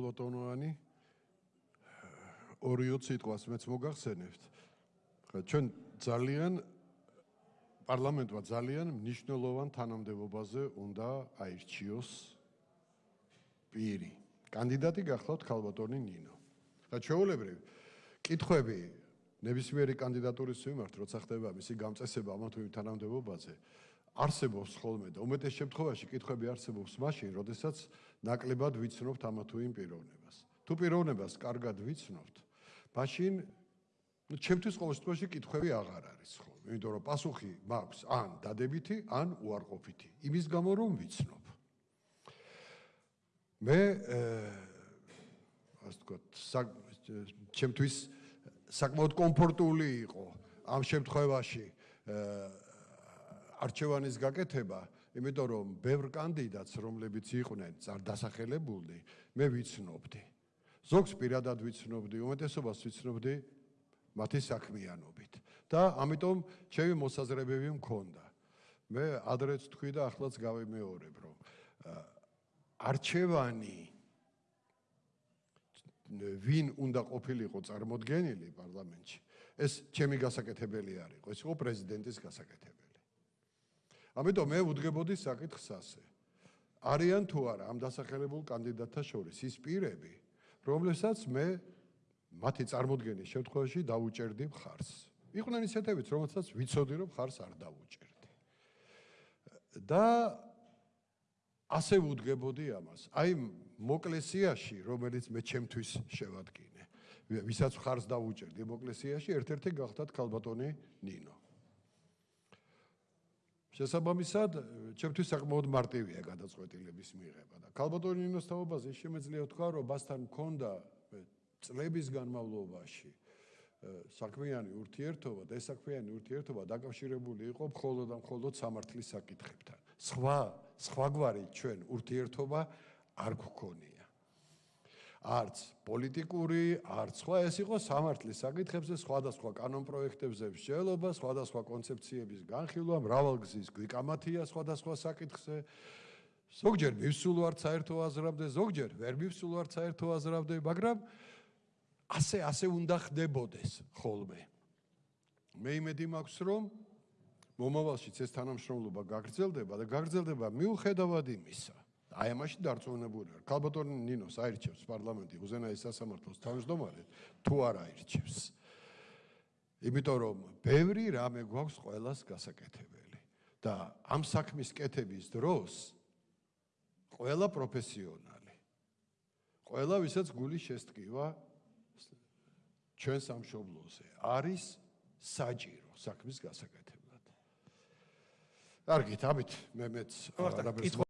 ლოტონოვანი ორიო სიტყვას მეც მოგახსენებთ. ხა ჩვენ ძალიან პარლამენტმა ძალიან მნიშვნელოვან თანამდებობაზე უნდა აირჩიოს პირი. კანდიდატი გახლავთ ქალბატონი ნინო. და ჩვეულებრივ კითხვები ნებისმიერი კანდიდატურის მიმართ როცა ხდება მისი გამწესება ამ თუ იმ თანამდებობაზე არსებობს ხოლმე და უმეტეს შემთხვევაში კითხვები არსებობს მაშინ, როდესაც ნაკლებად ვიცნობთ ამა თუ იმ პიროვნებას. თუ პიროვნებას კარგად ვიცნობთ, მაშინ ჩემთვის ყოველ შემთხვევაში კითხვები აღარ არის ხოლმე, იმიტომ რომ პასუხი მაქვს ან დადებითი, ან უარყოფითი. იმის გამო რომ ვიცნობ. მე ასე ვთქვათ, ჩემთვის საკმაოდ კომფორტული იყო ამ შემთხვევაში არჩევანის გაკეთება, იმიტომ რომ ბევრ კანდიდატს, რომლებიც იყვნენ დასახელებულნი, მე ვიცნობდი. ზოგს პირადად ვიცნობდი, უმეტესობას ვიცნობდი მათი საქმიანობით და ამიტომ ჩემი მოსაზრებები მქონდა. მე ადრეც თქვი და ახლაც გავიმეორებ, რომ არჩევანი ვინ უნდა ყოფილიყო წარმოდგენილი პარლამენტში, ეს ჩემი გასაკეთებელი არ იყო, ეს იყო პრეზიდენტის გასაკეთებელი. ამიტომ მე ვუდგებოდი საკითხს ასე. არიან თუ არა ამ დასახელებულ კანდიდატთა შორის ის პირები, რომლებსაც მე მათი წარმოდგენის შემთხვევაში დაუჭერდი მხარს. იყვნენ ისეთებიც, რომელსაც ვიცოდი, რომ მხარს არ დაუჭერდი. და ასე ვუდგებოდი ამას. აი მოკლესიაში, რომელიც მე ჩემთვის შევადგინე, ვისაც მხარს დაუჭერდი მოკლესიაში, ერთ-ერთი გახდათ ქალბატონი ნინო. შესაბამისად, ჩემთვის საკმაოდ მარტივია გადაწყვეტილების მიღება და ქალბატონინოს თაობაზე შემეძლია თქვა, რომ მასთან მქონდა წლების განმავლობაში საქმიანი ურთიერთობა და ეს საქმიანი ურთიერთობა დაკავშირებული იყო მხოლოდ და მხოლოდ სამართლის საკითხებთან. სხვა სხვაგვარი ჩვენ ურთიერთობა არ გქონია. არც პოლიტიკური, არც სხვა ეს იყო სამართლის საკითხებზე, სხვადასხვა კანონპროექტებზე მსჯელობა, სხვადასხვა კონცეფციების განხილვა, მრავალგზის გვიკამათია სხვადასხვა საკითხზე. ზოგჯერ მივსულ ვარ საერთო აზრამდე, ზოგჯერ ვერ მივსულ ვარ საერთო აზრამდე, მაგრამ ასე ასე უნდა ხდებოდეს ხოლმე. მე იმედი მაქვს, რომ მომავალშიც ეს თანამშრომლობა გაგრძელდება და გაგრძელდება მიუხედავად იმისა, აი ამაში დარწმუნებული ვარ. ქალბატონი ნინოს აირჩევს პარლამენტი უზენაეს სასამართლოს თავმჯდომარედ თუ არ აირჩევს. იმიტომ რომ ბევრი რამე გვაქვს ყოველას გასაკეთებელი და ამ საქმის კეთების დროს ყველა პროფესიონალი ყველა ვისაც გული შესტკივა ჩვენ სამშობლოზე არის საჭირო საქმის გასაკეთებლად. კარგით, ამით მე მეც რა